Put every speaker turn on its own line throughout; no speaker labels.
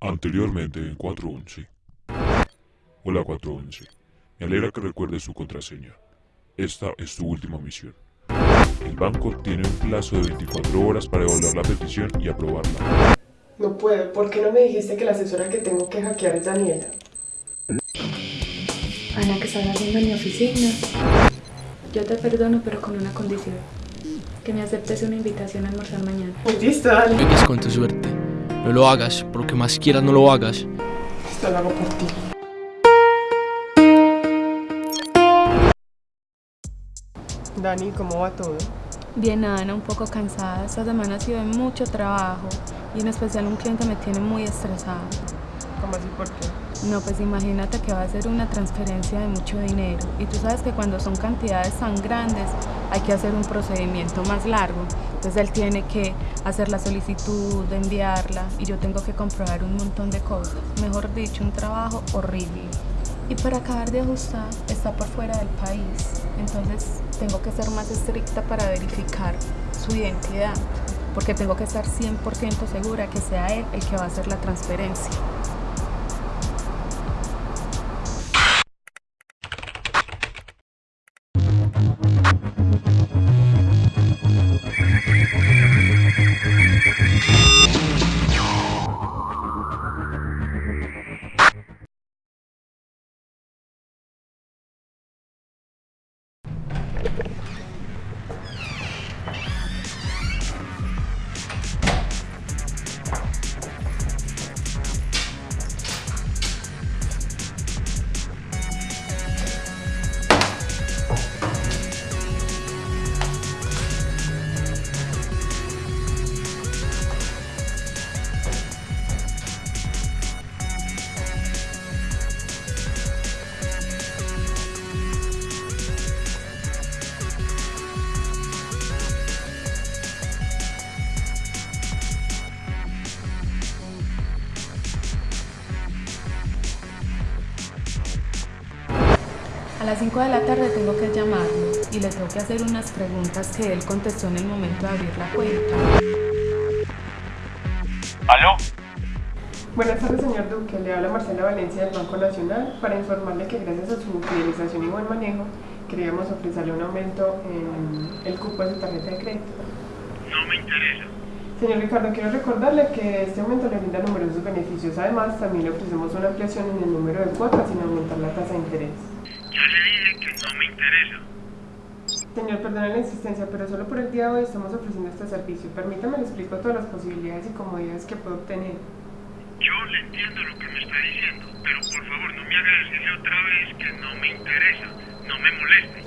Anteriormente en 411. Hola 411. Me alegra que recuerdes su contraseña. Esta es tu última misión. El banco tiene un plazo de 24 horas para evaluar la petición y aprobarla.
No puedo, ¿por qué no me dijiste que la asesora que tengo que hackear es Daniela?
Ana, ¿qué estás haciendo en mi oficina? Yo te perdono, pero con una condición. Que me aceptes una invitación a almorzar mañana.
Pues listo, dale.
Con tu suerte. No lo hagas, por lo que más quieras no lo hagas.
Esto lo hago por ti. Dani, ¿cómo va todo?
Bien, Ana, un poco cansada. Esta semana ha sido de mucho trabajo y en especial un cliente me tiene muy estresada.
¿Cómo así por qué?
No, pues imagínate que va a ser una transferencia de mucho dinero y tú sabes que cuando son cantidades tan grandes hay que hacer un procedimiento más largo. Entonces él tiene que hacer la solicitud, enviarla y yo tengo que comprobar un montón de cosas. Mejor dicho, un trabajo horrible. Y para acabar de ajustar, está por fuera del país. Entonces tengo que ser más estricta para verificar su identidad, porque tengo que estar 100% segura que sea él el que va a hacer la transferencia. Thank you. Las 5 de la tarde tengo que llamarlo y le tengo que hacer unas preguntas que él contestó en el momento de abrir la cuenta.
¿Aló?
Buenas tardes, señor Duque. Le habla Marcela Valencia del Banco Nacional para informarle que gracias a su fidelización y buen manejo queríamos ofrecerle un aumento en el cupo de su tarjeta de crédito.
No me interesa.
Señor Ricardo, quiero recordarle que este aumento le brinda numerosos beneficios. Además, también le ofrecemos una ampliación en el número de cuotas sin aumentar la tasa de interés.
Ya le dije que no me interesa.
Señor, perdone la insistencia, pero solo por el día de hoy estamos ofreciendo este servicio. Permítame le explico todas las posibilidades y comodidades que puede obtener.
Yo le entiendo lo que me está diciendo, pero por favor no me haga decirle otra vez que no me interesa. No me moleste.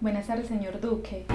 Buenas tardes, señor Duque.